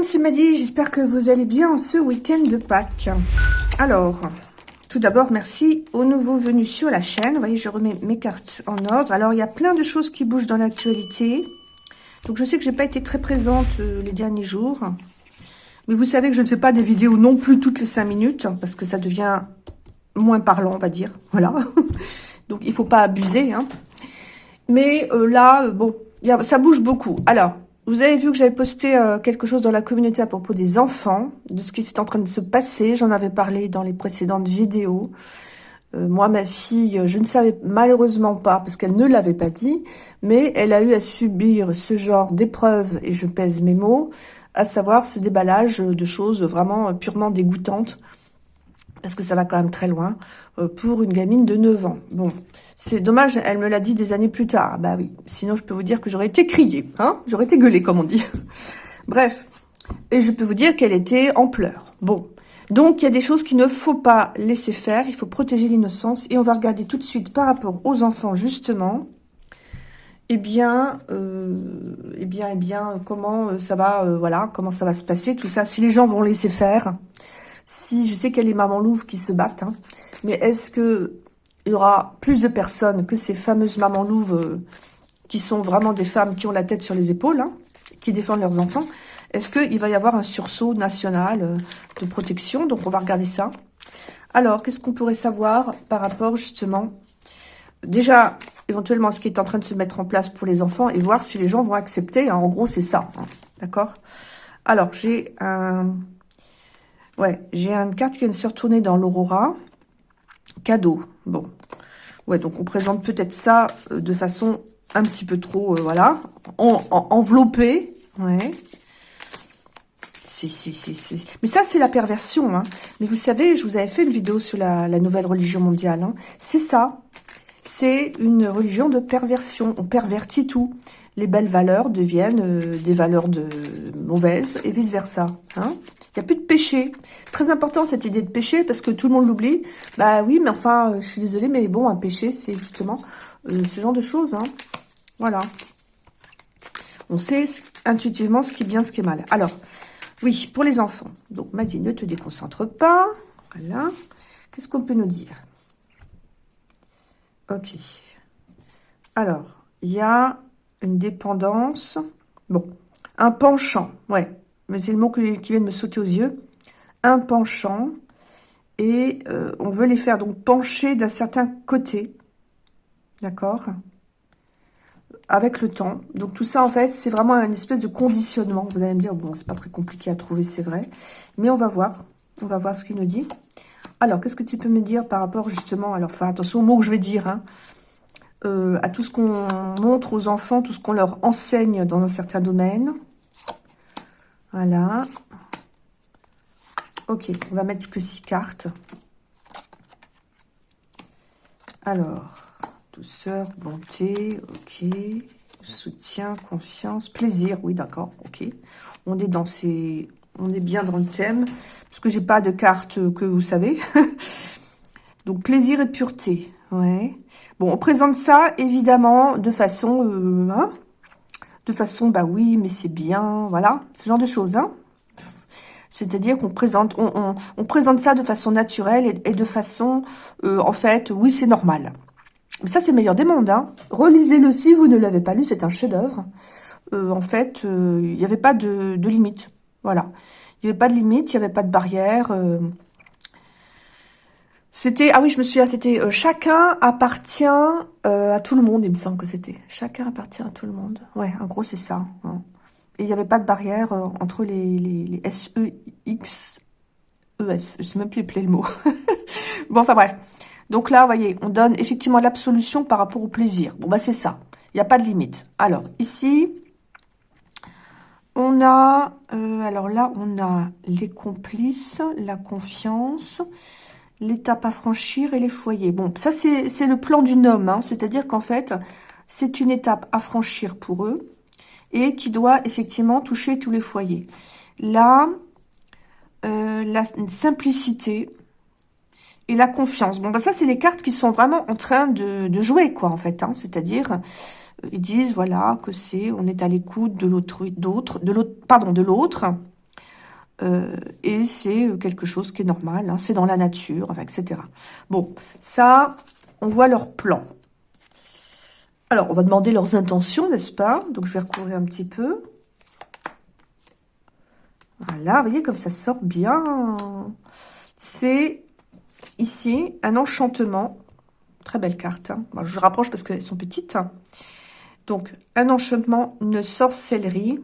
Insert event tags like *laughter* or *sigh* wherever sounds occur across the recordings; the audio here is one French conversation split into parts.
Monde, c'est Maddy, j'espère que vous allez bien en ce week-end de Pâques. Alors, tout d'abord, merci aux nouveaux venus sur la chaîne. Vous voyez, je remets mes cartes en ordre. Alors, il y a plein de choses qui bougent dans l'actualité. Donc, je sais que j'ai pas été très présente euh, les derniers jours. Mais vous savez que je ne fais pas des vidéos non plus toutes les 5 minutes, parce que ça devient moins parlant, on va dire. *laughs* Voilà. Donc, il faut pas abuser. Hein. Mais euh, là, euh, bon, ça bouge beaucoup. Alors, vous avez vu que j'avais posté euh, quelque chose dans la communauté à propos des enfants, de ce qui s'est en train de se passer. J'en avais parlé dans les précédentes vidéos. moi, ma fille, je ne savais malheureusement pas, parce qu'elle ne l'avait pas dit, mais elle a eu à subir ce genre d'épreuve, et je pèse mes mots, à savoir ce déballage de choses vraiment purement dégoûtantes parce que ça va quand même très loin, euh, pour une gamine de 9 ans. Bon, c'est dommage, elle me l'a dit des années plus tard. Bah oui, sinon je peux vous dire que j'aurais été criée, hein j'aurais été gueulée, comme on dit. *laughs* Bref, et je peux vous dire qu'elle était en pleurs. Bon, donc il y a des choses qu'il ne faut pas laisser faire, il faut protéger l'innocence, et on va regarder tout de suite par rapport aux enfants, justement, eh bien, euh, eh bien, eh bien, comment euh, ça va, voilà, comment ça va se passer, tout ça, si les gens vont laisser faire, si je sais qu'il y a les mamans louves qui se battent, hein, mais est-ce que il y aura plus de personnes que ces fameuses mamans louves euh, qui sont vraiment des femmes qui ont la tête sur les épaules, hein, qui défendent leurs enfants Est-ce qu'il va y avoir un sursaut national euh, de protection? Donc, on va regarder ça. Alors, qu'est-ce qu'on pourrait savoir par rapport, justement, déjà, éventuellement, ce qui est en train de se mettre en place pour les enfants et voir si les gens vont accepter. Hein. en gros, c'est ça, d'accord? Alors, j'ai un Ouais, j'ai une carte qui vient de se retourner dans l'Aurora. Cadeau. Bon. Ouais, donc on présente peut-être ça euh, de façon un petit peu trop, euh, voilà, en, enveloppée. Ouais. Si, si, si, si. Mais ça, c'est la perversion. Hein. Mais vous savez, je vous avais fait une vidéo sur la, nouvelle religion mondiale. Hein. C'est ça. C'est une religion de perversion. On pervertit tout. Les belles valeurs deviennent euh, des valeurs de mauvaises et vice-versa. Hein il n'y a plus de péché. Très important cette idée de péché parce que tout le monde l'oublie. Bah oui, mais enfin, euh, je suis désolée, mais bon, un péché, c'est justement euh, ce genre de choses. Hein. Voilà. On sait intuitivement ce qui est bien, ce qui est mal. Alors, oui, pour les enfants. Donc, Maddy, ne te déconcentre pas. Voilà. Qu'est-ce qu'on peut nous dire? Ok. Alors, il y a une dépendance. Bon, un penchant. Ouais, mais c'est le mot qui, vient de me sauter aux yeux, un penchant, et euh, on veut les faire donc pencher d'un certain côté, d'accord? Avec le temps. Donc tout ça, en fait, c'est vraiment une espèce de conditionnement. Vous allez me dire, bon, c'est pas très compliqué à trouver, c'est vrai, mais on va voir, on va voir ce qu'il nous dit. Alors, qu'est-ce que tu peux me dire par rapport justement, alors, enfin, attention aux mots que je vais dire, hein, euh, à tout ce qu'on montre aux enfants, tout ce qu'on leur enseigne dans un certain domaine, voilà. Ok, on va mettre que six cartes. Alors, douceur, bonté, ok. Soutien, confiance, plaisir, oui, d'accord, ok. On est dans ces... On est bien dans le thème, parce que j'ai pas de carte que vous savez. *laughs* Donc, plaisir et pureté, ouais. Bon, on présente ça, évidemment, de façon... Euh, hein, de façon, bah oui, mais c'est bien, voilà, ce genre de choses, hein. C'est-à-dire qu'on présente, on, présente ça de façon naturelle et, de façon, euh, en fait, oui, c'est normal. Mais ça, c'est le meilleur des mondes, hein. Relisez-le si vous ne l'avez pas lu, c'est un chef-d'œuvre. Euh, en fait, il n'y avait pas de, de limite, voilà. Il n'y avait pas de limite, il n'y avait pas de barrière. C'était, ah oui, je me souviens, c'était euh, chacun appartient euh, à tout le monde, il me semble que c'était. Chacun appartient à tout le monde. Ouais, en gros, c'est ça. Hein. Et il n'y avait pas de barrière euh, entre les, les, les S, E, X, E, S. Je sais même plus le mot. *laughs* bon, enfin bref. Donc là, vous voyez, on donne effectivement l'absolution par rapport au plaisir. Bon, bah c'est ça. Il n'y a pas de limite. Alors, ici, on a, alors là, on a les complices, la confiance, l'étape à franchir et les foyers. Bon, ça, c'est le plan du homme, hein. c'est-à-dire qu'en fait, c'est une étape à franchir pour eux et qui doit effectivement toucher tous les foyers. Là, euh, la simplicité et la confiance. Bon, bah ça, c'est les cartes qui sont vraiment en train de, jouer, quoi, en fait. Hein. C'est-à-dire, euh, ils disent, voilà, que c'est, on est à l'écoute de l'autre, d'autre, de l'autre, pardon, de l'autre, euh, et c'est quelque chose qui est normal, hein. c'est dans la nature, etc. Bon, ça, on voit leur plan. Alors, on va demander leurs intentions, n'est-ce pas? Donc, je vais recouvrir un petit peu. Voilà, vous voyez comme ça sort bien. C'est ici un enchantement. Très belle carte. Hein. je rapproche parce qu'elles sont petites. Donc, un enchantement, une sorcellerie,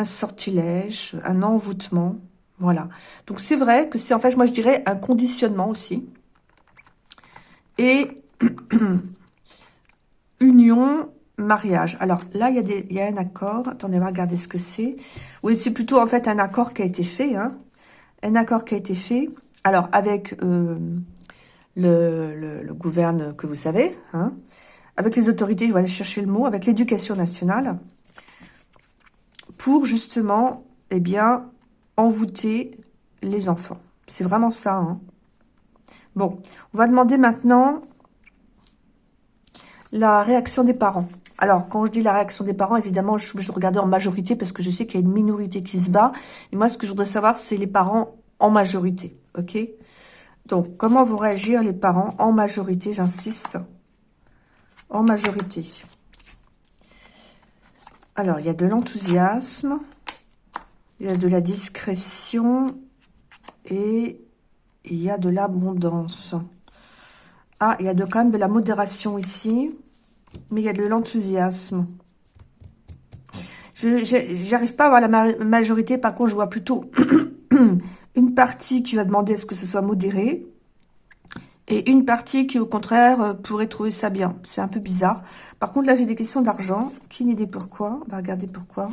un sortilège, un envoûtement. Voilà. Donc, c'est vrai que c'est en fait, moi je dirais, un conditionnement aussi. Et *clears throat* union, mariage. Alors là, il y, a des, il y a un accord. Attendez, on va regarder ce que c'est. Oui, c'est plutôt en fait un accord qui a été fait. Hein. Un accord qui a été fait. Alors, avec euh, le, le, gouverne que vous savez, hein, avec les autorités, je vais aller chercher le mot, avec l'éducation nationale, pour justement, eh bien, envoûter les enfants. C'est vraiment ça. Hein. Bon, on va demander maintenant la réaction des parents. Alors, quand je dis la réaction des parents, évidemment, je suis obligée de regarder en majorité parce que je sais qu'il y a une minorité qui se bat. Et moi, ce que je voudrais savoir, c'est les parents en majorité. OK? Donc, comment vont réagir les parents en majorité? J'insiste. En majorité. Alors, il y a de l'enthousiasme. Il y a de la discrétion. Et il y a de l'abondance. Ah, il y a quand même de la modération ici. Mais il y a de l'enthousiasme. Je n'arrive pas à voir la majorité. Par contre, je vois plutôt *clears throat* une partie qui va demander à ce que ce soit modéré. Et une partie qui, au contraire, euh, pourrait trouver ça bien. C'est un peu bizarre. Par contre, là, j'ai des questions d'argent. Qui idée pourquoi? On va regarder pourquoi.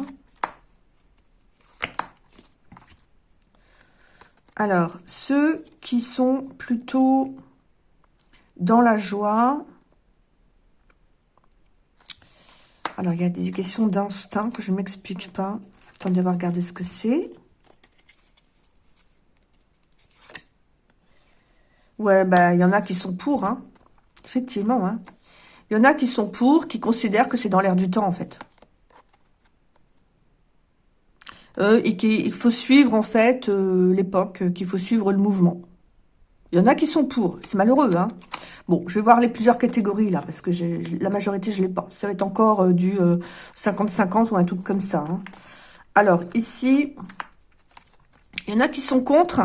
Alors, ceux qui sont plutôt dans la joie. Alors, il y a des questions d'instinct que je ne m'explique pas. Attendez, on va regarder ce que c'est. Ouais, ben, il y en a qui sont pour, hein. Effectivement, hein. Il y en a qui sont pour, qui considèrent que c'est dans l'air du temps, en fait. Euh, et qu'il faut suivre, en fait, euh, l'époque, qu'il faut suivre le mouvement. Il y en a qui sont pour. C'est malheureux, hein. Bon, je vais voir les plusieurs catégories, là, parce que la majorité, je ne l'ai pas. Ça va être encore euh, du 50-50 euh, ou un truc comme ça. Hein. Alors, ici, il y en a qui sont contre,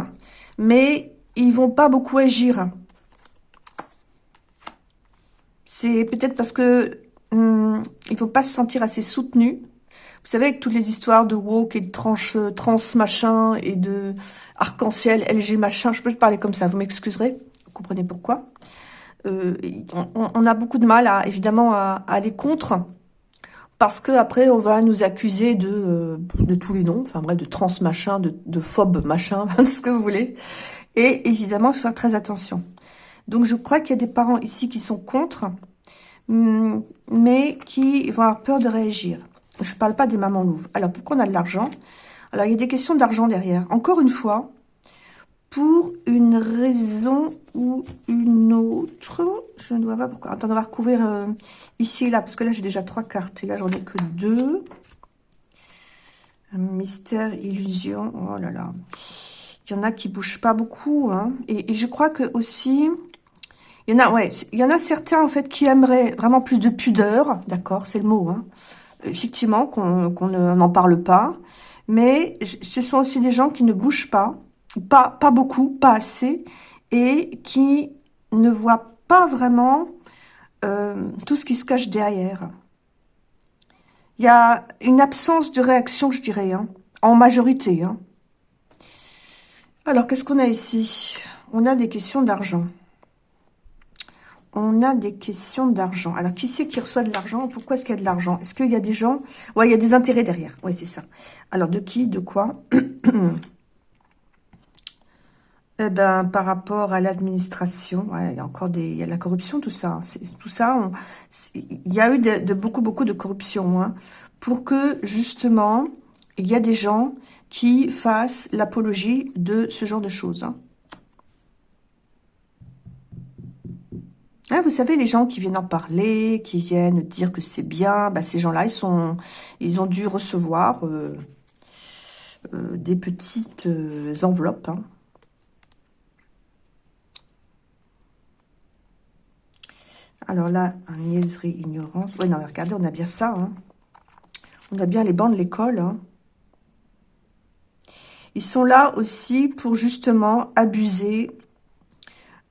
mais ils vont pas beaucoup agir. C'est peut-être parce que hum, il faut pas se sentir assez soutenu. Vous savez, avec toutes les histoires de woke et de tranche, euh, trans machin et de arc-en-ciel, LG machin, je peux parler comme ça, vous m'excuserez, vous comprenez pourquoi. Euh, on, a beaucoup de mal, à, évidemment, à, aller contre, parce que après on va nous accuser de, euh, de tous les noms, enfin bref, de trans machin, de, de phobe machin, *laughs* ce que vous voulez. Et évidemment, faire très attention. Donc je crois qu'il y a des parents ici qui sont contre, hum, mais qui vont avoir peur de réagir. Je ne parle pas des mamans louves. Alors, pourquoi on a de l'argent? Alors, il y a des questions d'argent derrière. Encore une fois, pour une raison ou une autre. Je ne vois pas pourquoi. Attends, on va recouvrir euh, ici et là, parce que là, j'ai déjà trois cartes. Et là, j'en ai que deux. Mystère, illusion. Oh là là. Il y en a qui bougent pas beaucoup. Hein. Et, je crois que aussi... Il y en a, ouais, il y en a certains, en fait, qui aimeraient vraiment plus de pudeur. D'accord, c'est le mot, hein. Effectivement, qu'on n'en parle pas. Mais ce sont aussi des gens qui ne bougent pas pas, beaucoup, pas assez, et qui ne voit pas vraiment euh, tout ce qui se cache derrière. Il y a une absence de réaction, je dirais, hein, en majorité. Hein. Alors, qu'est-ce qu'on a ici? On a des questions d'argent. On a des questions d'argent. Alors, qui c'est qui reçoit de l'argent? Pourquoi est-ce qu'il y a de l'argent? Est-ce qu'il y a des gens? Ouais, il y a des intérêts derrière. Oui, c'est ça. Alors, de qui? De quoi? *clears throat* Eh ben, par rapport à l'administration, il y a encore des, il y a de la corruption, tout ça. Tout ça, il y a eu de, beaucoup, beaucoup de corruption, hein, pour que justement, il y a des gens qui fassent l'apologie de ce genre de choses. Hein. vous savez, les gens qui viennent en parler, qui viennent dire que c'est bien, bah, ces gens-là, ils sont, ils ont dû recevoir euh, euh, des petites euh, enveloppes. Hein. Alors là, niaiserie, ignorance. Oui, non, regardez, on a bien ça. Hein. On a bien les bancs de l'école. Hein. Ils sont là aussi pour justement abuser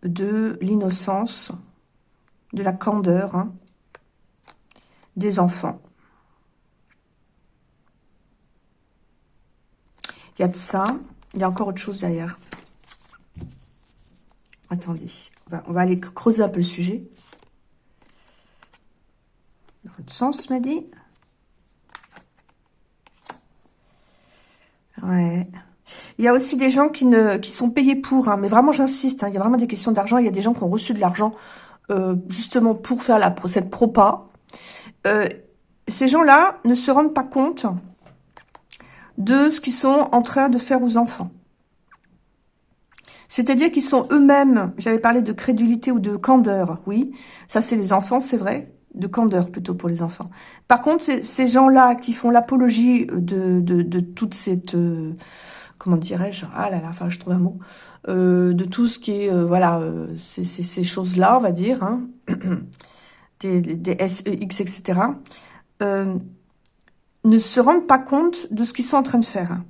de l'innocence, de la candeur hein, des enfants. Il y a de ça. Il y a encore autre chose derrière. Attendez. On va, aller creuser un peu le sujet. Dans l'autre sens, m'a dit? Ouais. Il y a aussi des gens qui, ne, qui sont payés pour, hein, mais vraiment j'insiste, hein, il y a vraiment des questions d'argent, il y a des gens qui ont reçu de l'argent euh, justement pour faire la, cette propa. Euh, ces gens-là ne se rendent pas compte de ce qu'ils sont en train de faire aux enfants. C'est-à-dire qu'ils sont eux-mêmes, j'avais parlé de crédulité ou de candeur, oui, ça c'est les enfants, c'est vrai, de candeur plutôt pour les enfants. Par contre, ces gens-là qui font l'apologie de, de, toute cette... Euh, comment dirais-je Ah là là, enfin, je trouve un mot. Euh, de tout ce qui est, euh, voilà, euh, ces, choses-là, on va dire, hein, *clears throat* des, des, SEX, etc., ne se rendent pas compte de ce qu'ils sont en train de faire.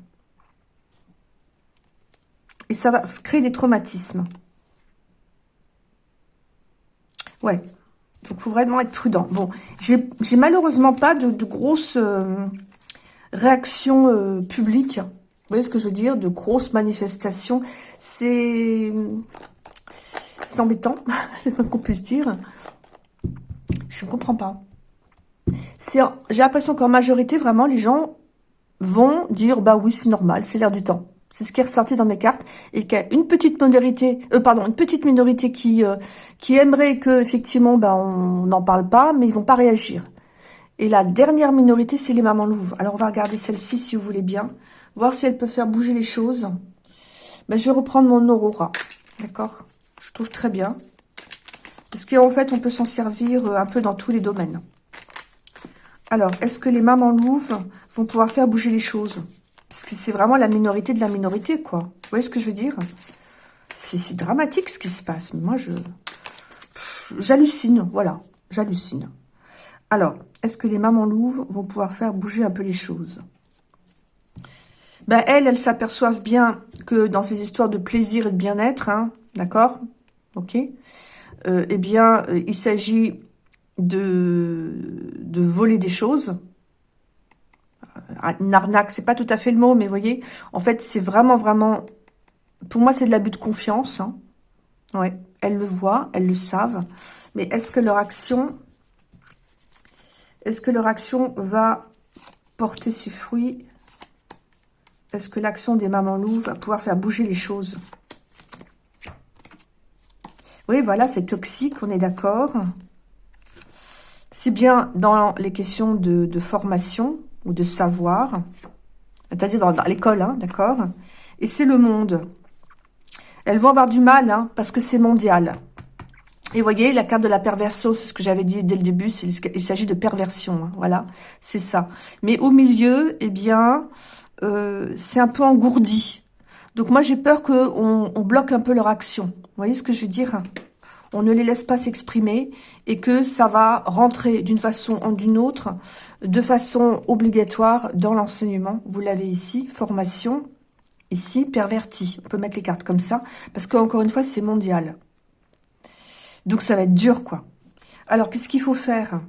Et ça va créer des traumatismes. Ouais. Donc, il faut vraiment être prudent. Bon, j'ai malheureusement pas de, de grosses réactions publiques vous voyez ce que je veux dire? De grosses manifestations. C'est... C'est embêtant, *laughs* c'est pas qu'on puisse dire. Je ne comprends pas. J'ai l'impression qu'en majorité, vraiment, les gens vont dire, bah oui, c'est normal, c'est l'air du temps. C'est ce qui est ressorti dans mes cartes et qu'il y a une petite minorité, euh, pardon, une petite minorité qui euh, qui aimerait que effectivement, ben on n'en parle pas, mais ils vont pas réagir. Et la dernière minorité, c'est les mamans louves. Alors on va regarder celle-ci si vous voulez bien voir si elle peut faire bouger les choses. Ben, je vais reprendre mon Aurora, d'accord? Je trouve très bien. Parce qu'en fait, on peut s'en servir euh, un peu dans tous les domaines. Alors, est-ce que les mamans louves vont pouvoir faire bouger les choses? Parce que c'est vraiment la minorité de la minorité, quoi. Vous voyez ce que je veux dire? C'est dramatique ce qui se passe. Moi, je... J'hallucine, voilà. J'hallucine. Alors, est-ce que les mamans louves vont pouvoir faire bouger un peu les choses? Ben, elles, elles s'aperçoivent bien que dans ces histoires de plaisir et de bien-être, hein, d'accord? Ok? Euh, Eh bien, euh, il s'agit de, de voler des choses. Une arnaque, c'est pas tout à fait le mot, mais voyez, en fait, c'est vraiment, vraiment... Pour moi, c'est de l'abus de confiance. Hein. Elles le voient, elles le savent. Mais est-ce que leur action... Est-ce que leur action va porter ses fruits? Est-ce que l'action des mamans loups va pouvoir faire bouger les choses? Oui, voilà, c'est toxique, on est d'accord. C'est bien dans les questions de, formation ou de savoir, c'est-à-dire dans, l'école, hein, d'accord Et c'est le monde. Elles vont avoir du mal, hein, parce que c'est mondial. Et voyez, la carte de la perversion, c'est ce que j'avais dit dès le début, il s'agit de perversion, hein, voilà, c'est ça. Mais au milieu, eh bien, euh, c'est un peu engourdi. Donc moi, j'ai peur qu'on on bloque un peu leur action. Vous voyez ce que je veux dire? On ne les laisse pas s'exprimer et que ça va rentrer d'une façon ou d'une autre, de façon obligatoire dans l'enseignement. Vous l'avez ici, formation, ici, perverti. On peut mettre les cartes comme ça, parce qu'encore une fois, c'est mondial. Donc ça va être dur, quoi. Alors, qu'est-ce qu'il faut faire?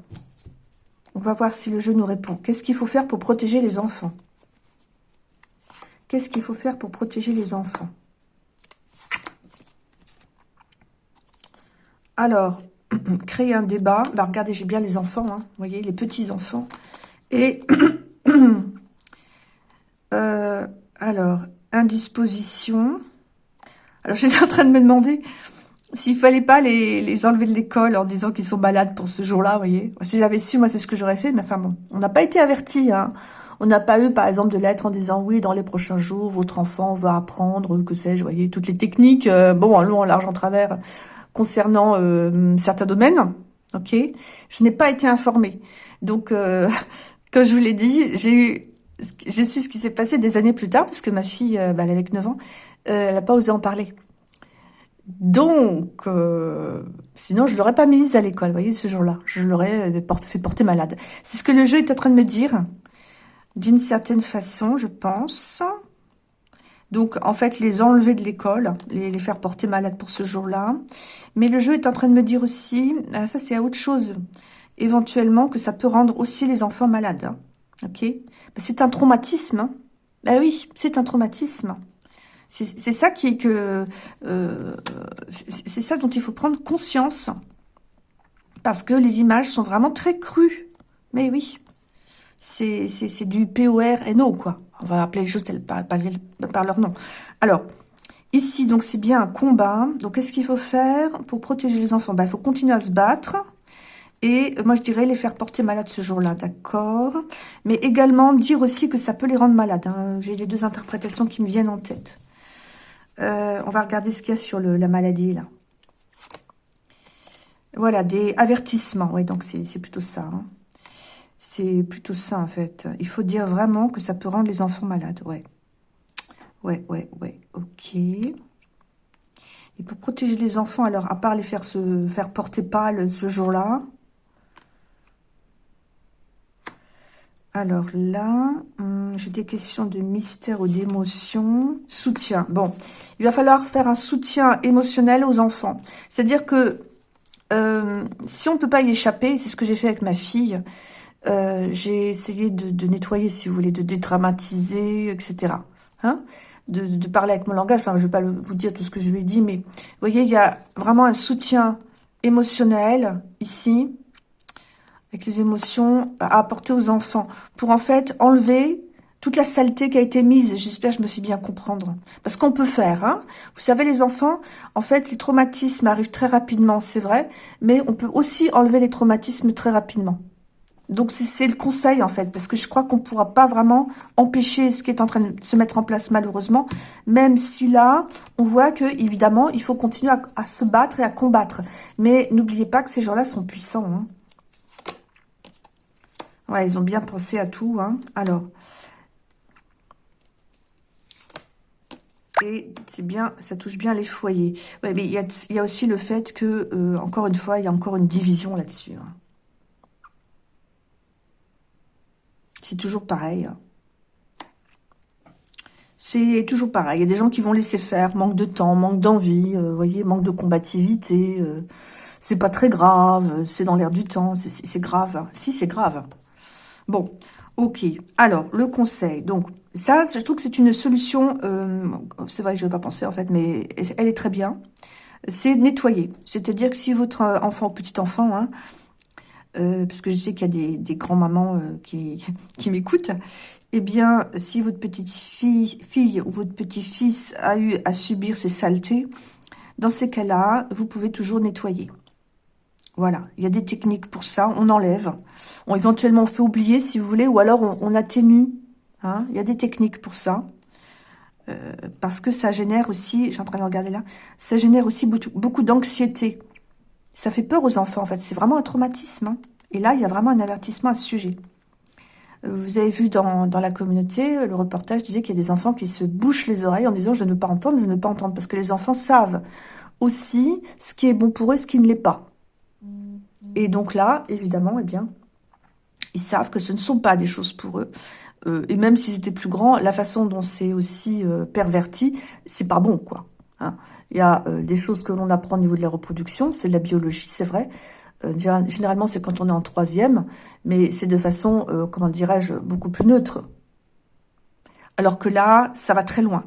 On va voir si le jeu nous répond. Qu'est-ce qu'il faut faire pour protéger les enfants? Qu'est-ce qu'il faut faire pour protéger les enfants? Alors, *clears throat* créer un débat. Bah, regardez, j'ai bien les enfants, hein. vous voyez, les petits-enfants. Et, *clears throat* euh, alors, indisposition. Alors, *laughs* j'étais en train de me demander s'il fallait pas les, enlever de l'école en disant qu'ils sont malades pour ce jour-là, vous voyez. Si j'avais su, moi, c'est ce que j'aurais fait. Mais enfin, bon, on n'a pas été avertis, hein. On n'a pas eu, par exemple, de lettres en disant « Oui, dans les prochains jours, votre enfant va apprendre, que sais-je, voyez, toutes les techniques, euh, bon, en long, en large, en travers, concernant certains domaines. Ok, je n'ai pas été informée. Donc, *laughs* comme je vous l'ai dit, j'ai eu, j'ai su ce qui s'est passé des années plus tard, parce que ma fille, bah, elle avait 9 ans, elle n'a pas osé en parler. Donc, euh, sinon, je l'aurais pas mise à l'école, vous voyez, ce jour-là. Je l'aurais euh, fait porter malade. C'est ce que le jeu est en train de me dire, d'une certaine façon, je pense. Donc, en fait, les enlever de l'école, les, faire porter malade pour ce jour-là. Mais le jeu est en train de me dire aussi, ah, ça c'est à autre chose, éventuellement, que ça peut rendre aussi les enfants malades. Hein. Ok? C'est un traumatisme. Ben oui, c'est un traumatisme. C'est ça qui est que... Euh, c'est ça dont il faut prendre conscience. Parce que les images sont vraiment très crues. Mais oui, c'est du POR-NO, quoi. On va appeler les choses par, par, leur nom. Alors, ici, donc, c'est bien un combat. Donc, qu'est-ce qu'il faut faire pour protéger les enfants? Ben, Il faut continuer à se battre. Et moi, je dirais les faire porter malades ce jour-là, d'accord? Mais également dire aussi que ça peut les rendre malades. Hein. J'ai les deux interprétations qui me viennent en tête. Euh, on va regarder ce qu'il y a sur la maladie, là. Voilà, des avertissements. Oui, donc c'est plutôt ça. Hein. C'est plutôt ça, en fait. Il faut dire vraiment que ça peut rendre les enfants malades. Ouais. Ouais, ouais, ouais. Ok. Et pour protéger les enfants, alors, à part les faire se faire porter pâle ce jour-là, Alors là, hum, j'ai des questions de mystère ou d'émotion. Soutien. Bon, il va falloir faire un soutien émotionnel aux enfants. C'est-à-dire que euh, si on ne peut pas y échapper, c'est ce que j'ai fait avec ma fille, euh, j'ai essayé de, nettoyer, si vous voulez, de dédramatiser, etc. Hein de, de, parler avec mon langage. Enfin, je ne vais pas vous dire tout ce que je lui ai dit, mais vous voyez, il y a vraiment un soutien émotionnel ici avec les émotions à apporter aux enfants, pour en fait enlever toute la saleté qui a été mise. J'espère que je me suis bien comprendre. Parce qu'on peut faire. Hein Vous savez, les enfants, en fait, les traumatismes arrivent très rapidement, c'est vrai. Mais on peut aussi enlever les traumatismes très rapidement. Donc, c'est le conseil, en fait. Parce que je crois qu'on ne pourra pas vraiment empêcher ce qui est en train de se mettre en place, malheureusement. Même si là, on voit que, évidemment, il faut continuer à, se battre et à combattre. Mais n'oubliez pas que ces gens-là sont puissants. Hein Ouais, ils ont bien pensé à tout. Hein. Alors. Et c'est bien, ça touche bien les foyers. Mais il y a, aussi le fait que, euh, encore une fois, il y a encore une division là-dessus. Hein. C'est toujours pareil. Hein. C'est toujours pareil. Il y a des gens qui vont laisser faire, manque de temps, manque d'envie, euh, voyez, manque de combativité. Euh, c'est pas très grave, c'est dans l'air du temps, c'est grave. Si, c'est grave. Bon, ok. Alors, le conseil. Donc, ça, je trouve que c'est une solution, euh, c'est vrai je ne vais pas penser en fait, mais elle est très bien. C'est nettoyer. C'est-à-dire que si votre enfant, petit enfant, hein, euh, parce que je sais qu'il y a des, grands-mamans euh, *laughs* qui, m'écoutent, eh bien, si votre petite fille, ou votre petit-fils a eu à subir ces saletés, dans ces cas-là, vous pouvez toujours nettoyer. Voilà, il y a des techniques pour ça, on enlève. On, éventuellement, on fait oublier, si vous voulez, ou alors on, atténue. Hein. Il y a des techniques pour ça. Euh, parce que ça génère aussi, suis en train de regarder là, ça génère aussi beaucoup, d'anxiété. Ça fait peur aux enfants, en fait. C'est vraiment un traumatisme. Hein. Et là, il y a vraiment un avertissement à ce sujet. Euh, vous avez vu dans, dans la communauté, le reportage disait qu'il y a des enfants qui se bouchent les oreilles en disant « je ne veux pas entendre, je ne veux pas entendre ». Parce que les enfants savent aussi ce qui est bon pour eux, ce qui ne l'est pas. Et donc là, évidemment, eh bien, ils savent que ce ne sont pas des choses pour eux. Euh, et même si c'était plus grand, la façon dont c'est aussi euh, perverti, c'est pas bon, quoi. Hein. Il y a euh, des choses que l'on apprend au niveau de la reproduction, c'est de la biologie, c'est vrai. généralement, c'est quand on est en troisième, mais c'est de façon, comment dirais-je, beaucoup plus neutre. Alors que là, ça va très loin.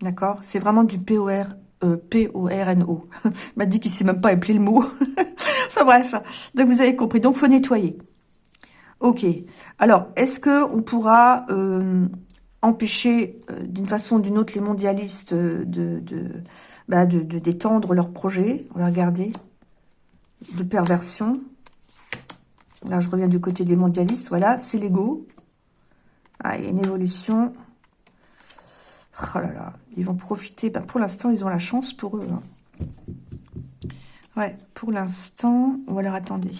D'accord? C'est vraiment du POR, P-O-R-N-O. *laughs* m'a dit qu'il ne sait même pas appeler le mot. *laughs* enfin bref, donc vous avez compris. Donc, faut nettoyer. Ok. Alors, est-ce que on pourra euh, empêcher euh, d'une façon ou d'une autre les mondialistes de, bah, de, de, d'étendre leur projet On va regarder. De perversion. Là, je reviens du côté des mondialistes. Voilà, c'est l'ego. Ah, il y a une évolution. Oh là là, ils vont profiter. Ben, pour l'instant, ils ont la chance pour eux. Hein. Ouais, pour l'instant. Ou alors, attendez.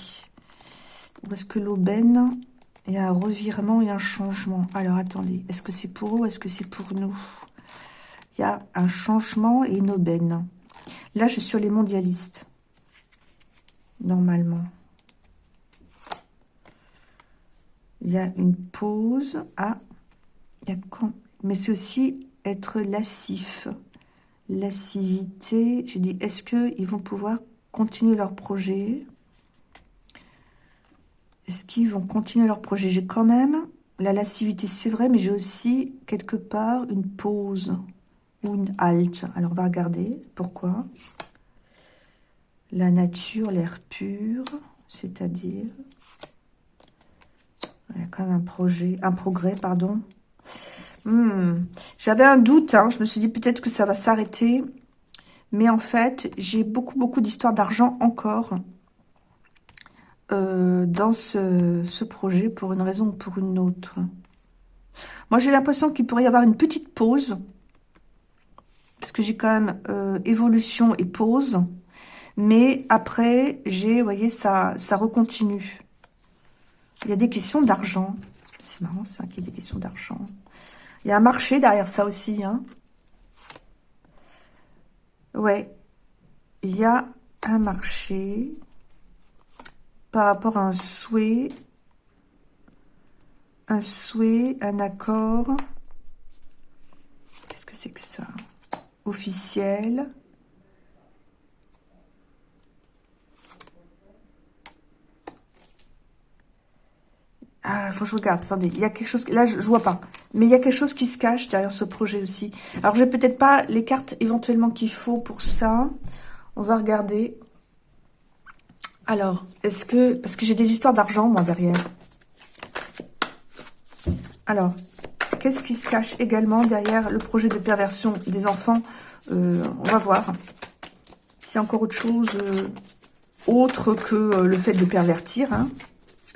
Où est-ce que l'aubaine? Il y a un revirement et un changement. Alors, attendez. Est-ce que c'est pour eux est-ce que c'est pour nous? Il y a un changement et une aubaine. Là, je suis sur les mondialistes. Normalement. Il y a une pause. Ah, il y a quand? Mais c'est aussi être lassif. Lassivité. J'ai dit, est-ce qu'ils vont pouvoir continuer leur projet? Est-ce qu'ils vont continuer leur projet? J'ai quand même la lascivité, c'est vrai, mais j'ai aussi quelque part une pause ou une halte. Alors, on va regarder. Pourquoi La nature, l'air pur, c'est-à-dire... Il y a quand même un projet, un progrès, pardon. Hmm. J'avais un doute, hein. je me suis dit peut-être que ça va s'arrêter. Mais en fait, j'ai beaucoup, beaucoup d'histoires d'argent encore euh, dans ce, projet pour une raison ou pour une autre. Moi, j'ai l'impression qu'il pourrait y avoir une petite pause. Parce que j'ai quand même euh, évolution et pause. Mais après, j'ai, vous voyez, ça, ça recontinue. Il y a des questions d'argent. C'est marrant ça, qu'il y ait des questions d'argent. Il y a un marché derrière ça aussi. Hein. Ouais. Il y a un marché par rapport à un souhait. Un souhait, un accord. Qu'est-ce que c'est que ça? Officiel. Ah, faut que je regarde. Attendez, il y a quelque chose... Là, je, vois pas. Mais il y a quelque chose qui se cache derrière ce projet aussi. Alors, j'ai peut-être pas les cartes éventuellement qu'il faut pour ça. On va regarder. Alors, est-ce que... Parce que j'ai des histoires d'argent, moi, derrière. Alors, qu'est-ce qui se cache également derrière le projet de perversion des enfants euh, On va voir. S'il y a encore autre chose euh, autre que euh, le fait de pervertir, hein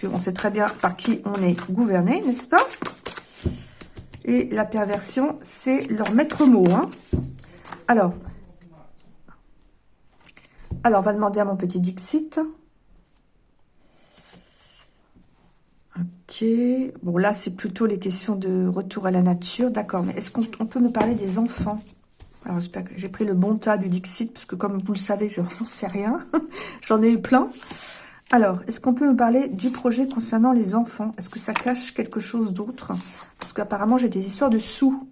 on sait très bien par qui on est gouverné, n'est-ce pas? Et la perversion, c'est leur maître mot. Hein alors, alors, on va demander à mon petit Dixit. Ok. Bon, là, c'est plutôt les questions de retour à la nature. D'accord, mais est-ce qu'on peut me parler des enfants? Alors, j'espère que j'ai pris le bon tas du Dixit, parce que comme vous le savez, je *laughs* n'en sais rien. *laughs* J'en ai eu plein. Alors, est-ce qu'on peut me parler du projet concernant les enfants? Est-ce que ça cache quelque chose d'autre? Parce qu'apparemment, j'ai des histoires de sous.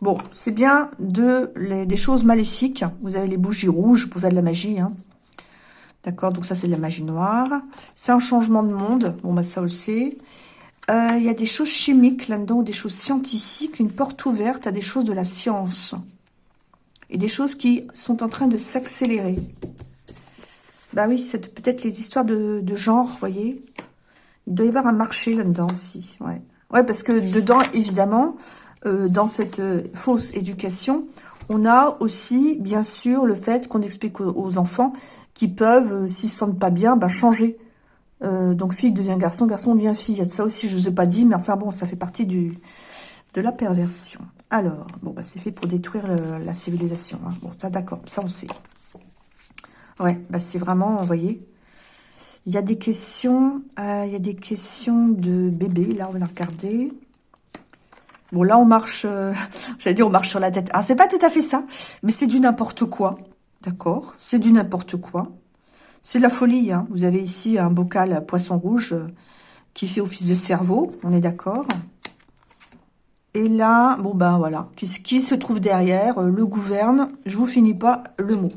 Bon, c'est bien de, des choses maléfiques. Vous avez les bougies rouges pour faire de la magie. Hein. D'accord, donc ça, c'est de la magie noire. C'est un changement de monde. Bon, bah ça, on le sait. Euh, il y a des choses chimiques là-dedans, des choses scientifiques, une porte ouverte à des choses de la science. Et des choses qui sont en train de s'accélérer. Bah oui, c'est peut-être les histoires de, genre, vous voyez. Il doit y avoir un marché là-dedans aussi, ouais. Ouais, parce que dedans, évidemment, euh, dans cette euh, fausse éducation, on a aussi, bien sûr, le fait qu'on explique aux, enfants qui peuvent, euh, s'ils se sentent pas bien, bah, changer. donc, fille devient garçon, garçon devient fille. Il y a de ça aussi, je ne vous ai pas dit, mais enfin bon, ça fait partie du de la perversion. Alors, bon, bah, c'est fait pour détruire la civilisation. Hein. Bon, ça, d'accord, ça, on sait. Ouais, bah c'est vraiment, vous voyez, il y a des questions, euh, y a des questions de bébé. Là, on va regarder. Bon, là, on marche, euh, *laughs* j'allais dire, on marche sur la tête. Ah, c'est pas tout à fait ça, mais c'est du n'importe quoi. D'accord C'est du n'importe quoi. C'est la folie. Hein. Vous avez ici un bocal poisson rouge euh, qui fait office de cerveau. On est d'accord Et là, bon ben voilà. Qui, qui se trouve derrière Le gouverne. Je vous finis pas le mot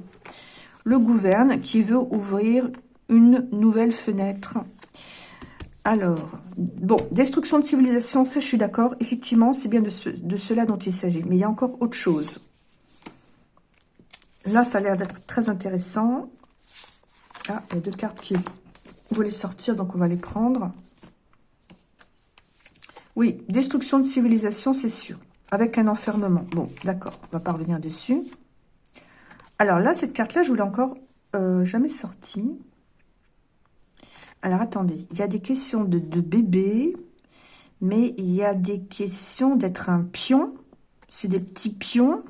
le gouverne qui veut ouvrir une nouvelle fenêtre. Alors, bon, destruction de civilisation, ça je suis d'accord. Effectivement, c'est bien de, cela dont il s'agit. Mais il y a encore autre chose. Là, ça a l'air d'être très intéressant. Ah, il y a deux cartes qui voulaient sortir, donc on va les prendre. Oui, destruction de civilisation, c'est sûr. Avec un enfermement. Bon, d'accord, on va pas revenir dessus. Alors là, cette carte-là, je vous l'ai encore euh, jamais sortie. Alors, attendez. Il y a des questions de, bébé, mais il y a des questions d'être un pion. C'est des petits pions.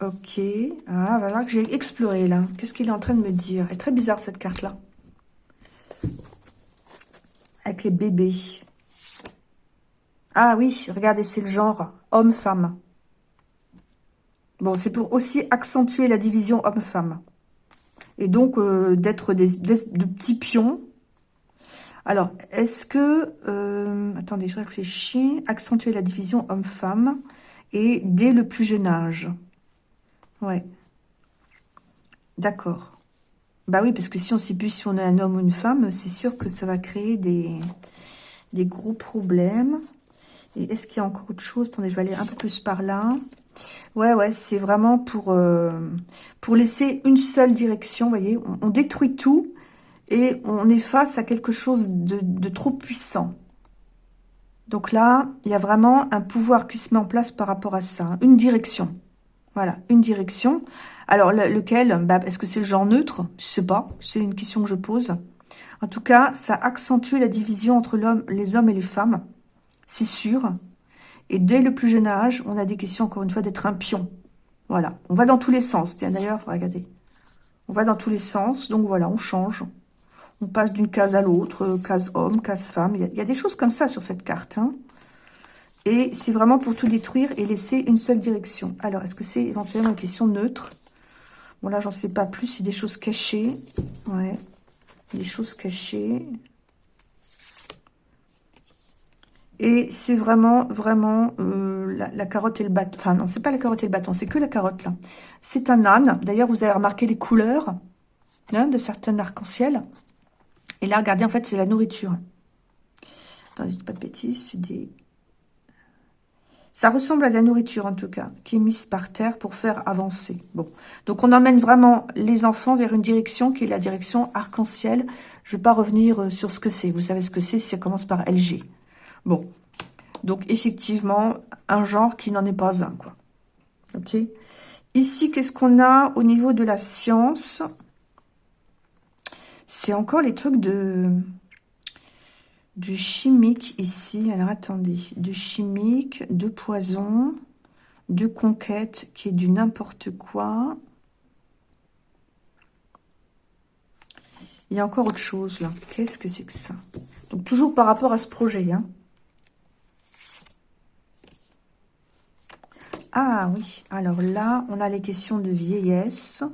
Ok. Ah, voilà que j'ai exploré, là. Qu'est-ce qu'il est en train de me dire? Elle est très bizarre, cette carte-là. Avec les bébés. Ah oui, regardez, c'est le genre homme-femme. Bon, c'est pour aussi accentuer la division homme-femme. Et donc, euh, d'être des, de petits pions. Alors, est-ce que... Euh, attendez, je réfléchis. Accentuer la division homme-femme. Et dès le plus jeune âge. Ouais. D'accord. Bah oui, parce que si on sait plus si on est un homme ou une femme, c'est sûr que ça va créer des, gros problèmes. Et est-ce qu'il y a encore autre chose? Attendez, je vais aller un peu plus par là. Ouais, ouais, c'est vraiment pour, euh, laisser une seule direction, vous voyez. On, détruit tout et on est face à quelque chose de, trop puissant. Donc là, il y a vraiment un pouvoir qui se met en place par rapport à ça. Hein. Une direction. Voilà, une direction. Alors, lequel bah, Est-ce que c'est le genre neutre? Je sais pas. C'est une question que je pose. En tout cas, ça accentue la division entre l'homme, les hommes et les femmes. C'est sûr. Et dès le plus jeune âge, on a des questions, encore une fois, d'être un pion. Voilà. On va dans tous les sens. Tiens, d'ailleurs, regardez. On va dans tous les sens. Donc, voilà, on change. On passe d'une case à l'autre, case homme, case femme. Il y, a, des choses comme ça sur cette carte. Hein. Et c'est vraiment pour tout détruire et laisser une seule direction. Alors, est-ce que c'est éventuellement une question neutre? Bon, là, j'en sais pas plus. C'est des choses cachées. Ouais. Des choses cachées. Et c'est vraiment, vraiment euh, la, carotte et le bâton. Enfin, non, c'est pas la carotte et le bâton, c'est que la carotte, là. C'est un âne. D'ailleurs, vous avez remarqué les couleurs hein, de certains arcs-en-ciel. Et là, regardez, en fait, c'est la nourriture. Attendez, je pas de bêtises, c'est des... Ça ressemble à de la nourriture, en tout cas, qui est mise par terre pour faire avancer. Bon, donc on emmène vraiment les enfants vers une direction qui est la direction arc-en-ciel. Je vais pas revenir euh, sur ce que c'est. Vous savez ce que c'est, ça commence par LG. Bon, donc effectivement, un genre qui n'en est pas un, quoi. Ok Ici, qu'est-ce qu'on a au niveau de la science? C'est encore les trucs de... Du chimique ici. Alors, attendez. De chimique, de poison, de conquête, qui est du n'importe quoi. Il y a encore autre chose, là. Qu'est-ce que c'est que ça? Donc, toujours par rapport à ce projet, hein. Ah oui, alors là, on a les questions de vieillesse.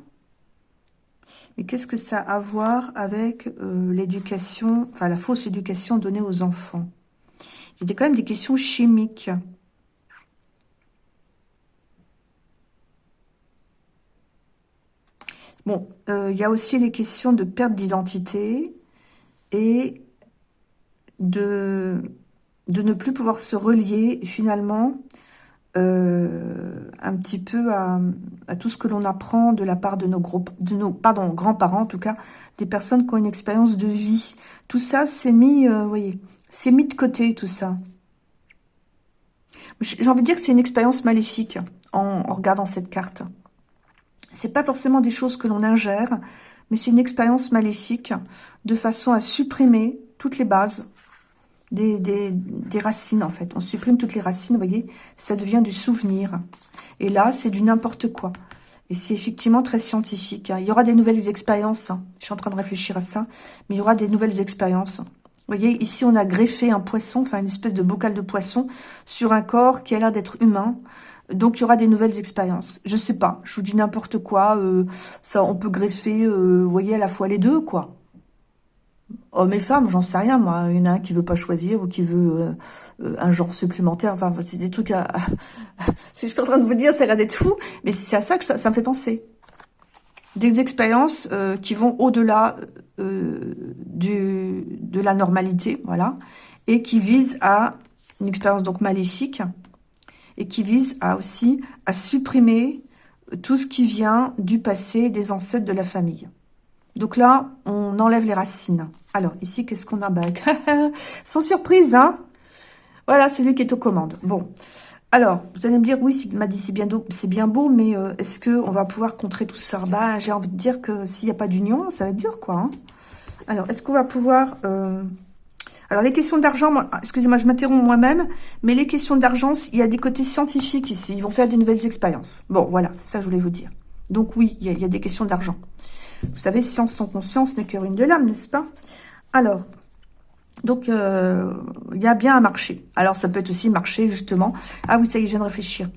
Mais qu'est-ce que ça a à voir avec euh, l'éducation, enfin la fausse éducation donnée aux enfants? Il y a quand même des questions chimiques. Bon, euh, il y a aussi les questions de perte d'identité et de, de ne plus pouvoir se relier finalement euh, un petit peu à, tout ce que l'on apprend de la part de nos, groupes, de nos pardon, grands-parents, en tout cas, des personnes qui ont une expérience de vie. Tout ça, c'est mis, euh, voyez, c'est mis de côté, tout ça. J'ai envie de dire que c'est une expérience maléfique en, en regardant cette carte. C'est pas forcément des choses que l'on ingère, mais c'est une expérience maléfique de façon à supprimer toutes les bases des, racines, en fait. On supprime toutes les racines, vous voyez, ça devient du souvenir. Et là, c'est du n'importe quoi. Et c'est effectivement très scientifique. Hein. Il y aura des nouvelles expériences. Hein. Je suis en train de réfléchir à ça. Mais il y aura des nouvelles expériences. Vous voyez, ici, on a greffé un poisson, enfin une espèce de bocal de poisson, sur un corps qui a l'air d'être humain. Donc, il y aura des nouvelles expériences. Je sais pas, je vous dis n'importe quoi. Euh, ça, On peut greffer, euh, vous voyez, à la fois les deux, quoi hommes et femmes, j'en sais rien, moi. Il y en a un qui veut pas choisir ou qui veut euh, euh, un genre supplémentaire. Enfin, c'est des trucs à... *laughs* si je suis en train de vous dire, ça a l'air d'être fou, mais c'est à ça que ça, me fait penser. Des expériences euh, qui vont au-delà du de la normalité, voilà, et qui visent à une expérience donc maléfique, et qui vise à aussi à supprimer tout ce qui vient du passé des ancêtres de la famille. Donc là, on enlève les racines. Alors, ici, qu'est-ce qu'on a bah, *laughs* Sans surprise, hein Voilà, c'est lui qui est aux commandes. Bon, alors, vous allez me dire, oui, m'a dit c'est bien, beau, mais euh, est-ce qu'on va pouvoir contrer tout ça? Bah, j'ai envie de dire que s'il n'y a pas d'union, ça va être dur, quoi. Hein. alors, est-ce qu'on va pouvoir... Euh, Alors, les questions d'argent, excusez-moi, je m'interromps moi-même, mais les questions d'argent, il y a des côtés scientifiques ici. Ils vont faire des nouvelles expériences. Bon, voilà, c'est ça que je voulais vous dire. Donc oui, il y a, des questions d'argent. Vous savez, science sans conscience n'est que de l'âme, n'est-ce pas? Alors, donc, euh, il y a bien un marché. Alors, ça peut être aussi marché, justement. Ah oui, ça y est, je viens de réfléchir.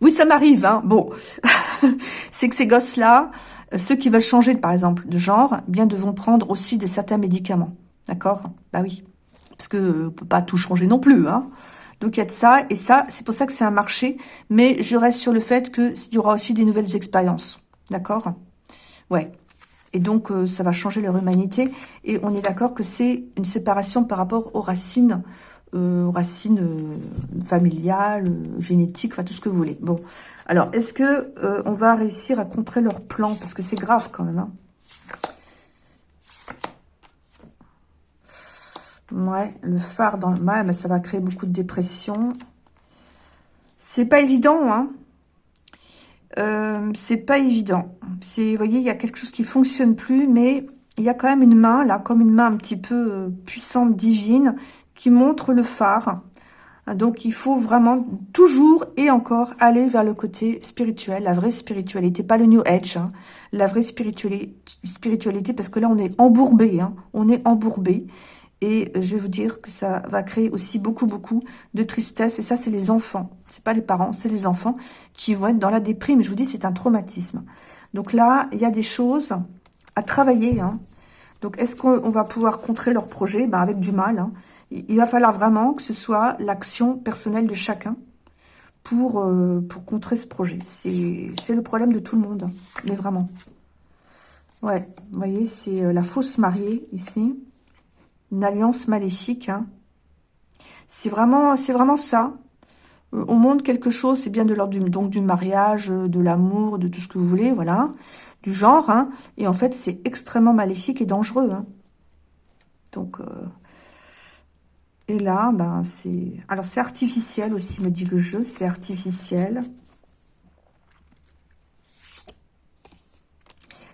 Oui, ça m'arrive, hein. Bon, *laughs* c'est que ces gosses-là, ceux qui veulent changer, par exemple, de genre, bien devront prendre aussi des certains médicaments. D'accord? Bah oui. Parce que on peut pas tout changer non plus, hein. Donc, il y a de ça. Et ça, c'est pour ça que c'est un marché. Mais je reste sur le fait qu'il y aura aussi des nouvelles expériences. D'accord? Ouais. Et donc, euh, ça va changer leur humanité. Et on est d'accord que c'est une séparation par rapport aux racines, euh, aux racines euh, familiales, génétiques, enfin tout ce que vous voulez. Bon, alors, est-ce que on va réussir à contrer leur plan Parce que c'est grave quand même. Hein. ouais, le phare dans le... Mais ça va créer beaucoup de dépression. C'est pas évident, hein euh, c'est pas évident. Vous voyez, il y a quelque chose qui fonctionne plus, mais il y a quand même une main, là, comme une main un petit peu euh, puissante, divine, qui montre le phare. Donc, il faut vraiment toujours et encore aller vers le côté spirituel, la vraie spiritualité, pas le New Age, hein. la vraie spiritualité, spiritualité, parce que là, on est embourbé, hein, on est embourbé. Et je vais vous dire que ça va créer aussi beaucoup, beaucoup de tristesse. Et ça, c'est les enfants. C'est pas les parents, c'est les enfants qui vont être dans la déprime. Je vous dis, c'est un traumatisme. Donc là, il y a des choses à travailler. Hein. Donc, est-ce qu'on va pouvoir contrer leur projet? Ben, Avec du mal. Hein. Il va falloir vraiment que ce soit l'action personnelle de chacun pour, euh, pour contrer ce projet. C'est le problème de tout le monde. Hein. Mais vraiment. Ouais, vous voyez, c'est euh, la fausse mariée ici une alliance maléfique. Hein. C'est vraiment, c'est vraiment ça. Euh, on montre quelque chose, c'est bien de l'ordre du, donc du mariage, euh, de l'amour, de tout ce que vous voulez, voilà, du genre. Hein. Et en fait, c'est extrêmement maléfique et dangereux. Hein. Donc, euh, et là, ben c'est, alors c'est artificiel aussi, me dit le jeu, c'est artificiel.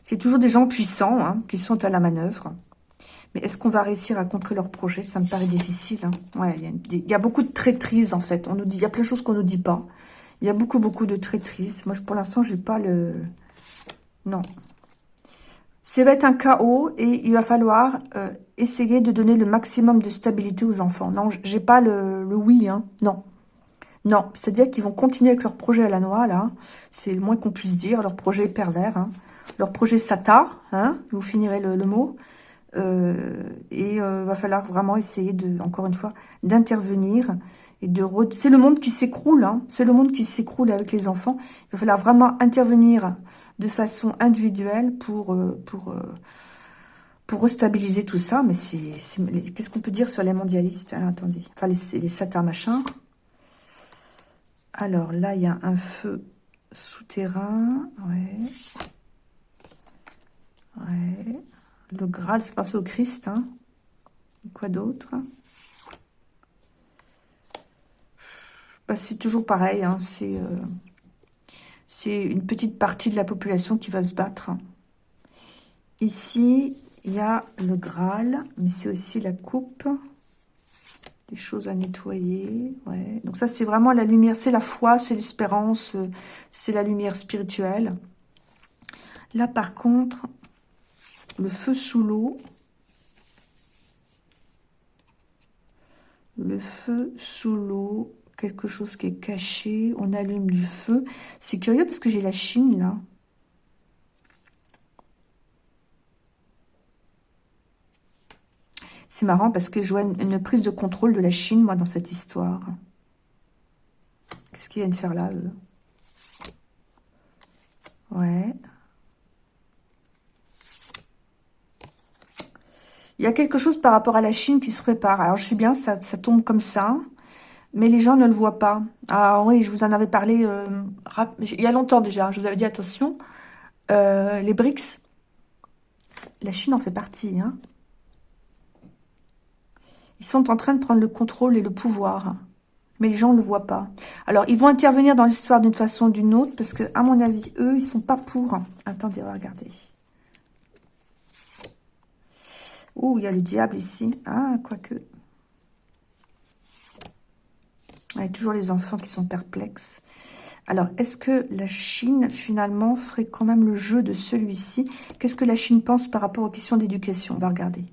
C'est toujours des gens puissants hein, qui sont à la manœuvre. Mais est-ce qu'on va réussir à contrer leur projet? Ça me paraît difficile. Hein. Ouais, il y, a beaucoup de traîtrise, en fait. On nous dit, il y a plein de choses qu'on nous dit pas. Il y a beaucoup, beaucoup de traîtrise. Moi, pour l'instant, j'ai pas le... Non. Ça va être un chaos et il va falloir euh, essayer de donner le maximum de stabilité aux enfants. Non, j'ai pas le, oui, hein. Non. Non, c'est-à-dire qu'ils vont continuer avec leur projet à la noix, là. C'est le moins qu'on puisse dire. Leur projet pervers, hein. Leur projet satar, hein. Vous finirez le mot. Euh, et euh, va falloir vraiment essayer de, encore une fois, d'intervenir et de c'est le monde qui s'écroule, hein. c'est le monde qui s'écroule avec les enfants. Il va falloir vraiment intervenir de façon individuelle pour euh, pour pour restabiliser tout ça. Mais c'est qu'est-ce qu'on peut dire sur les mondialistes? Alors, Attendez, enfin les, les satans machin. Alors là, il y a un feu souterrain, ouais, ouais. Le Graal, c'est passé au Christ. Hein. Quoi d'autre? Bah, C'est toujours pareil. Hein. Euh, c'est une petite partie de la population qui va se battre. Ici, il y a le Graal, mais c'est aussi la coupe. Des choses à nettoyer. Ouais. Donc ça, c'est vraiment la lumière. C'est la foi, c'est l'espérance, euh, c'est la lumière spirituelle. Là, par contre, le feu sous l'eau. Le feu sous l'eau, quelque chose qui est caché, on allume du feu. C'est curieux parce que j'ai la Chine là. C'est marrant parce que je vois une, prise de contrôle de la Chine, moi, dans cette histoire. Qu'est-ce qu'ils viennent faire là, eux? Ouais. Il y a quelque chose par rapport à la Chine qui se prépare. Alors, je sais bien, ça, tombe comme ça, mais les gens ne le voient pas. Ah oui, je vous en avais parlé euh, il y a longtemps déjà. Je vous avais dit, attention, euh, les BRICS, la Chine en fait partie. Hein. Ils sont en train de prendre le contrôle et le pouvoir. Mais les gens ne le voient pas. Alors, ils vont intervenir dans l'histoire d'une façon ou d'une autre, parce que, à mon avis, eux, ils sont pas pour. Attendez, regardez. Ouh, il y a le diable ici. Ah, quoique. A toujours les enfants qui sont perplexes. Alors, est-ce que la Chine, finalement, ferait quand même le jeu de celui-ci? Qu'est-ce que la Chine pense par rapport aux questions d'éducation? On va regarder.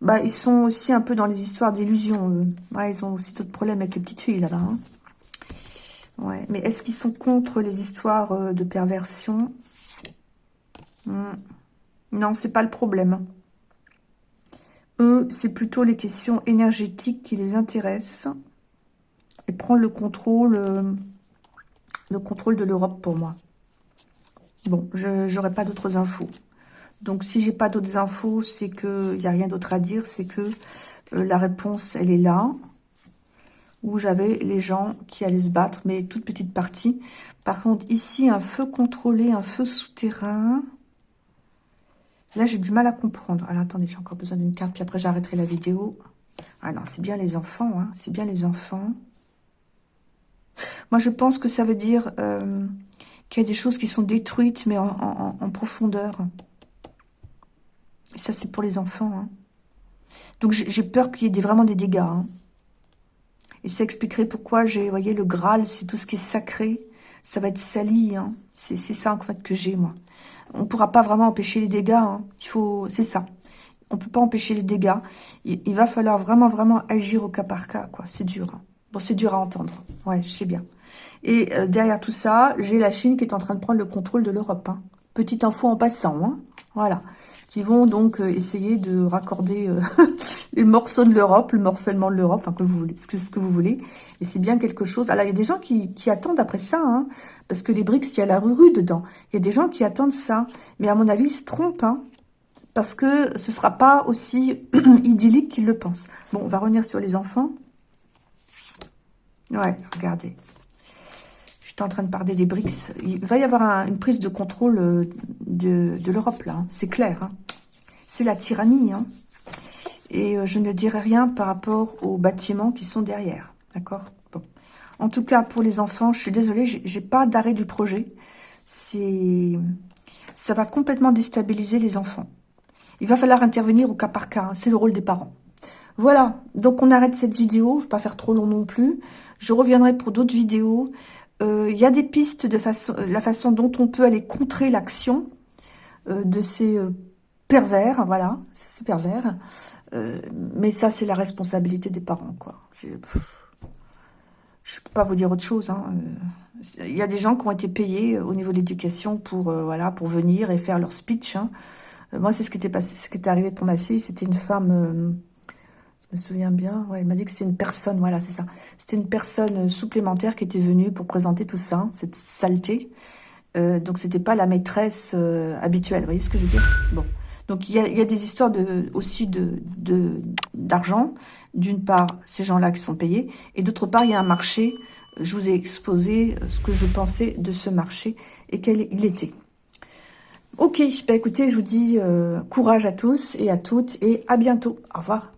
Bah, ils sont aussi un peu dans les histoires d'illusions, Ouais, ils ont aussi d'autres problèmes avec les petites filles, là-bas. Hein. ouais, mais est-ce qu'ils sont contre les histoires euh, de perversion? Hmm. Non, c'est pas le problème. Eux, c'est plutôt les questions énergétiques qui les intéressent. Et prendre le contrôle, euh, le contrôle de l'Europe pour moi. Bon, je n'aurai pas d'autres infos. Donc, si j'ai pas d'autres infos, c'est qu'il n'y a rien d'autre à dire. C'est que euh, la réponse, elle est là. Où j'avais les gens qui allaient se battre, mais toute petite partie. Par contre, ici, un feu contrôlé, un feu souterrain. Là, j'ai du mal à comprendre. Alors, attendez, j'ai encore besoin d'une carte, puis après, j'arrêterai la vidéo. Ah non, c'est bien les enfants, hein. C'est bien les enfants. Moi, je pense que ça veut dire euh, qu'il y a des choses qui sont détruites, mais en, profondeur. Et ça, c'est pour les enfants. Hein. Donc, j'ai peur qu'il y ait vraiment des dégâts. Hein. Et ça expliquerait pourquoi j'ai, voyez, le Graal, c'est tout ce qui est sacré. Ça va être sali. C'est ça, en fait, que j'ai, moi on ne pourra pas vraiment empêcher les dégâts. Hein. Il faut, c'est ça. On peut pas empêcher les dégâts. Il, va falloir vraiment, vraiment agir au cas par cas, quoi. C'est dur. Hein. Bon, c'est dur à entendre. Ouais, je sais bien. Et euh, derrière tout ça, j'ai la Chine qui est en train de prendre le contrôle de l'Europe. Hein. Petite info en passant. Hein. Voilà qui vont donc euh, essayer de raccorder euh, *laughs* les morceaux de l'Europe, le morcellement de l'Europe, enfin que vous voulez, ce que, vous voulez. Et c'est bien quelque chose. Alors il y a des gens qui, attendent après ça, hein, parce que les BRICS, il y a la rue dedans. Il y a des gens qui attendent ça, mais à mon avis, ils se trompent, hein, parce que ce sera pas aussi *clears throat* idyllique qu'ils le pensent. Bon, on va revenir sur les enfants. Ouais, regardez en train de parler des BRICS. Il va y avoir une prise de contrôle euh, de, l'Europe, là. Hein. C'est clair. Hein. C'est la tyrannie. Hein. Et euh, je ne dirai rien par rapport aux bâtiments qui sont derrière. D'accord? Bon. En tout cas, pour les enfants, je suis désolée, j'ai pas d'arrêt du projet. C'est, Ça va complètement déstabiliser les enfants. Il va falloir intervenir au cas par cas. C'est le rôle des parents. Voilà, donc on arrête cette vidéo. Je ne vais pas faire trop long non plus. Je reviendrai pour d'autres vidéos. Euh, il y a des pistes de façon, la façon dont on peut aller contrer l'action euh, de ces pervers, voilà, c'est pervers. mais ça, c'est la responsabilité des parents, quoi. Je peux pas vous dire autre chose. Hein. Il y a des gens qui ont été payés au niveau de l'éducation pour pour venir et faire leur speech. Hein. moi, c'est ce qui était passé, ce qui était arrivé pour ma fille. C'était une femme je me souviens bien. Ouais, il m'a dit que c'était une personne, voilà, c'est ça. C'était une personne supplémentaire qui était venue pour présenter tout ça, cette saleté. Euh, donc, c'était pas la maîtresse euh, habituelle. Vous voyez ce que je veux dire? Bon. Donc, il y a, des histoires de, aussi de d'argent. D'une part, ces gens-là qui sont payés. Et d'autre part, il y a un marché. Je vous ai exposé ce que je pensais de ce marché et quel il était. Ok, bah écoutez, je vous dis euh, courage à tous et à toutes et à bientôt. Au revoir.